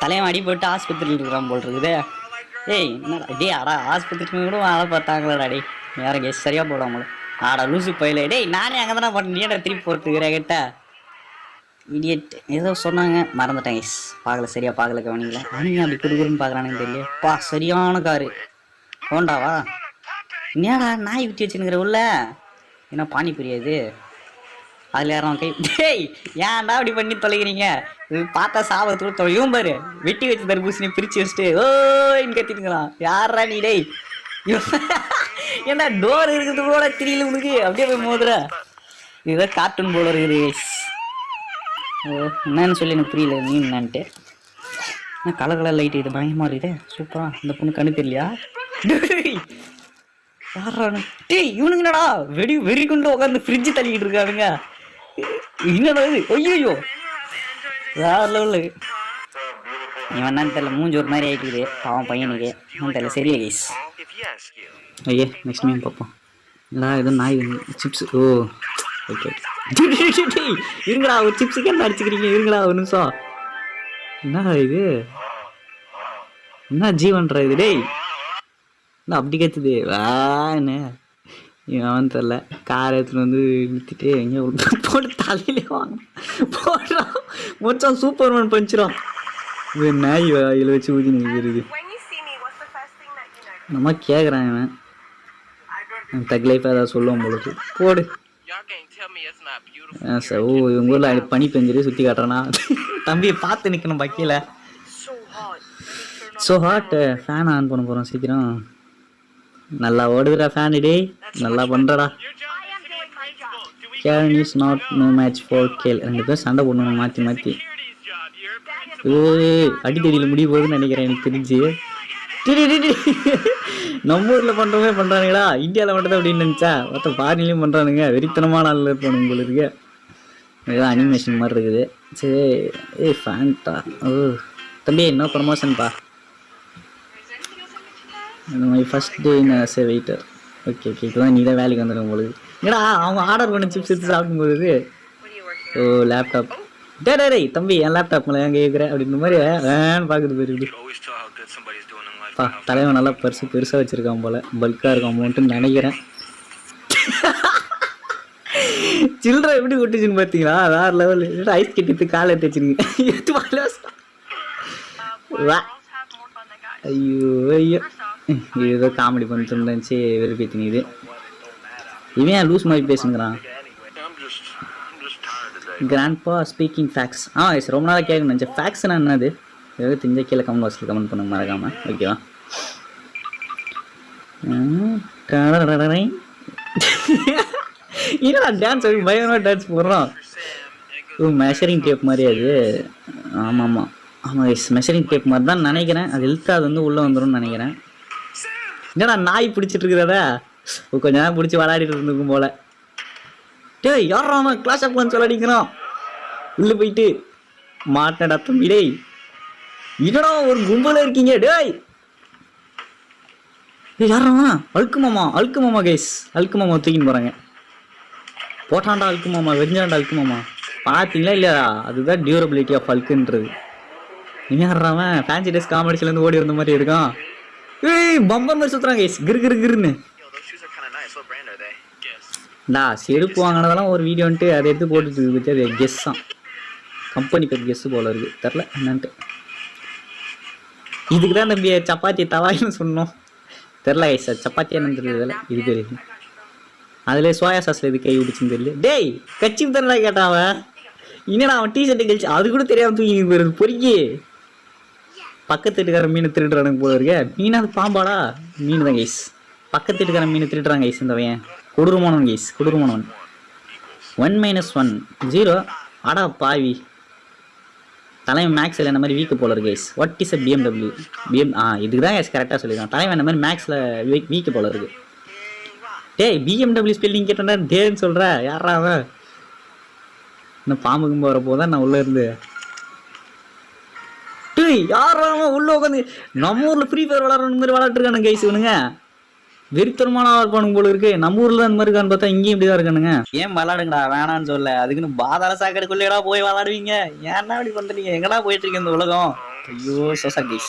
தலைவன் அடி போட்டு ஆஸ்பத்திரியில் இருக்கிறான் போல் இருக்குது ஏய் என்னடா டேய் அடா ஆஸ்பத்திரிக்கு கூட ஆளை பார்த்தாங்களடா டே வேற கேஸ் சரியா போடாமல ஆடா லூசு போயில. டேய் நானே அங்கே தானே பண்ணேன் நீடா திருப்பி போட்டுக்கிறேன் கிட்ட இடியட் ஏதோ சொன்னாங்க. மறந்துட்டேன் கேஸ் பார்க்கல சரியா பார்க்கல கவனிங்களா அவனுங்க அப்படி குடுக்குறன்னு பார்க்குறானுங்க தெரியல. பா சரியான காரு. ஹோண்டாவா என்னடா நாய் ஊற்றி வச்சுருக்கிற உள்ள? என்ன பானி புரியாது அதில் யாரும் கை டேய் ஏன்டா அப்படி பண்ணி தொலைகிறீங்க? பார்த்தா சாபத்தோட தொலையும் பாரு. வெட்டி வச்சு தர்பூசணி பிரிச்சு வச்சுட்டு ஓன்னு கத்திட்டுங்கிறான் யாரா நீ டேய்? ஏன்னா டோர் இருக்கிறது கூட தெரியல உனக்கு? அப்படியே போய் மோதுற. இதுதான் கார்ட்டூன் போல இருக்குது ஓ என்னன்னு சொல்லி எனக்கு புரியல நீ என்னன்ட்டு. கலர் கலர் லைட் இது? பயமா இருக்குதே. சூப்பரா இந்த பொண்ணு கண்ணு தெரியலையா? யாரானு டேய் இவனுங்கடா என்னடா? வெடி வெறி கொண்டு உட்காந்து ஃப்ரிட்ஜ் தள்ளிக்கிட்டு இருக்கானுங்க. என்னடா இது? ஐயோ வேற லெவலு இவன் என்னன்னு தெரியல மூஞ்சி ஒரு மாதிரி ஆயிட்டுக்குது பாவம் பையனுக்கு. என்னன்னு தெரியல. சரியா கைஸ் ஐயே நெக்ஸ்ட் மீன் பார்ப்போம். இல்லை எதுவும் நாய் சிப்ஸ் ஓ ஓகே இருங்களா ஒரு சிப்ஸுக்கு என்ன அடிச்சுக்கிறீங்க? இருங்களா ஒரு நிமிஷம். என்னடா இது? என்ன ஜீவன்றா இது? டேய். என்ன அப்படி கத்துது வான்னு இவன் தெரில கார் எடுத்துட்டு வந்து நிறுத்திட்டு எங்கே போட்டு தலையிலே வாங்க போடுறான் மொச்சம் சூப்பர்மேன் பஞ்சிடும் இது நாய் வாயில் வச்சு ஊதி நிற்கிறது? நம்ம கேட்குறான் இவன். தக் லைஃப் ஏதாவது சொல்லுவோம் பொழுது போடு. ஆ, சார் ஓ இவங்க ஊரில் பனி பெஞ்சிரு சுற்றி காட்டுறானா? தம்பியை பார்த்து நிற்கணும் பக்கியில். ஸோ ஹாட் ஃபேன் ஆன் பண்ண போகிறோம் சீக்கிரம். நல்லா ஓடுதுடா ஃபேன் டேய். நல்லா பண்ணுறடா can Karen is not no match for Gayle ரெண்டு பேரும் சண்டை போடணும் மாற்றி மாற்றி security's அடி You're அடித்தடியில் முடிய போகுதுன்னு நினைக்கிறேன் எனக்கு தெரிஞ்சு. நம்ம ஊரில் பண்ணுறவங்க பண்ணுறானுங்களா இந்தியாவில் மட்டும் தான் அப்படின்னு நினச்சா மொத்தம் ஃபாரின்லேயும் பண்ணுறானுங்க வெறித்தனமான ஆளில் இருப்பானு உங்களுக்கு இதெல்லாம் அனிமேஷன் மாதிரி இருக்குது. சரி ஏய் ஃபேன்டா ஓ. தம்பி என்ன ப்ரமோஷன்ப்பா இந்த மாதிரி ஃபஸ்ட் டே நான் சரி வெயிட்டர் ஓகே ஓகே இதுதான் நீ தான் வேலைக்கு வந்துடும் உங்களுக்கு என்னடா அவங்க ஆர்டர் பண்ண சிப்ஸ் எடுத்து சாப்பிடும்போது ஓ லேப்டாப் டே டே டேய் தம்பி என் லேப்டாப் மேலே எங்கே கேட்குறேன் அப்படின்ற மாதிரி வேன்னு பார்க்குறது life. பா தலைவன் நல்லா பர்சு பெருசாக வச்சுருக்கான் போல். பல்காக இருக்கும் அமௌண்ட்டுன்னு நினைக்கிறேன். சில்லறை எப்படி கொட்டுச்சுன்னு பார்த்தீங்களா வேறு லெவல் ஐஸ் கட்டிட்டு காலை எடுத்து வச்சிருக்கீங்க. guys. ஐயோ ஐயோ. இது ஏதோ காமெடி பண்ணிட்டு இருந்துச்சு வெறுப்பி இது. இவன் ஏன் லூஸ் மாதிரி பேசுங்கிறான் கிராண்ட்பா ஸ்பீக்கிங் ஃபேக்ஸ் ஆ எஸ் ரொம்ப நாளாக கேட்க நினச்சேன். ஃபேக்ஸ்னா என்னது? ஏதாவது தெரிஞ்ச கீழே கமெண்ட் பாக்ஸில் கமெண்ட் பண்ணுங்க மறக்காம. ஓகேவா ம், என்னடா டான்ஸ் அப்படி பயங்கரமாக டான்ஸ் போடுறோம் ஓ மெஷரிங் டேப் மாதிரி அது ஆமாம் ஆமாம் ஆமாம் எஸ் மெஷரிங் டேப் மாதிரி தான் நினைக்கிறேன் அது இழுத்து அது வந்து உள்ளே வந்துடும் நினைக்கிறேன் என்னடா நாய் பிடிச்சிட்டு இருக்கிறதா கொஞ்ச நேரம் பிடிச்சி விளையாடிட்டு இருந்துக்கும் போல. டேய் யாரா கிளாஸ் ஆஃப் கிளான்ஸ் விளையாடிக்கிறான். உள்ள போயிட்டு மாட்டடா தம்பி டேய். என்னடா ஒரு கும்பல இருக்கீங்க டேய். ஏய் யாரா அழுக்கு மாமா அழுக்கு மாமா கைஸ் அழுக்கு மாமா தூக்கின்னு போறாங்க. போட்டாண்டா அழுக்கு மாமா வெறிஞ்சாண்டா அழுக்கு மாமா. பார்த்தீங்களா இல்லையா? அதுதான் டியூரபிலிட்டி ஆஃப் அழுக்குன்றது. நீங்க யாராவன் ஃபேன்சி டேஸ் காமெடிஸ்லேருந்து ஓடி வந்த மாதிரி இருக்கான். ஏய் பம்பர் மாதிரி சுத்துறாங்க கைஸ் கிரு கிரு கிருன்னு. டா செருப்பு வாங்கினதெல்லாம் ஒரு வீடியோன்ட்டு அதை எடுத்து போட்டுட்டு இருக்கு அது கெஸ் தான். கம்பெனி பேர் கெஸ் போல இருக்கு. தெரில என்னன்ட்டு. இதுக்கு தான் தம்பி சப்பாத்தி தவாயின்னு சொன்னோம். தெரில கைஸ் சப்பாத்தி என்னன்னு தெரியல இது பேர் அதில் சோயா சாஸில் இது கை விடுச்சுன்னு தெரியல. டேய் கட்சி தரடா கேட்டான் அவன். என்னடா அவன் டிஷர்ட்டை கழிச்சு அது கூட தெரியாம தூக்கி போயிருது பொறுக்கி. பக்கத்து வீட்டுக்கார மீன் திருடுறானுங்க போல இருக்க. மீன் அது பாம்பாடா மீன் தான் கைஸ் பக்கத்து வீட்டுக்கார மீன் திருடுறாங்க கைஸ் இந்த பையன். கொடூரமானவன் கைஸ் கொடூரமானவன். ஒன் மைனஸ் ஒன் ஜீரோ அடா பாவி. தலைவன் மேக்ஸில் இந்த மாதிரி வீக்கு போல இருக்கு guys what is a BMW BM ஆ இதுக்கு தான் கைஸ் கரெக்டாக சொல்லியிருக்கான். தலைவன் இந்த மாதிரி மேக்ஸில் வீக்கு போல இருக்கு. டேய் பிஎம்டபிள்யூ ஸ்பெல்லிங் கேட்டேன்டா டேன்னு சொல்கிற யாரா அவன்? இன்னும் பாம்பு கும்பு வரப்போ தான் நான் உள்ளே இருந்து. டேய் யாரா உள்ள உட்காந்து நம்ம ஊரில் ஃப்ரீ ஃபயர் விளாட்ற மாதிரி விளாட்டுருக்கானுங்க கைஸ் இவனுங்க? வெறித்தனமான இருப்பானுங்க போல இருக்கு. நம்ம ஊர்ல அந்த மாதிரி இருக்கான்னு பார்த்தா இங்கேயும் இப்படிதான் இருக்கானுங்க. ஏன் விளாடுங்கடா வேணான்னு சொல்ல. அதுக்குன்னு பாதாள சாக்கடைக்குள்ளேடா போய் விளாடுவீங்க. ஏன்னா இப்படி பண்றீங்க? எங்கடா போயிட்டு இருக்கு இந்த உலகம்? ஐயோ சோசா கைஸ்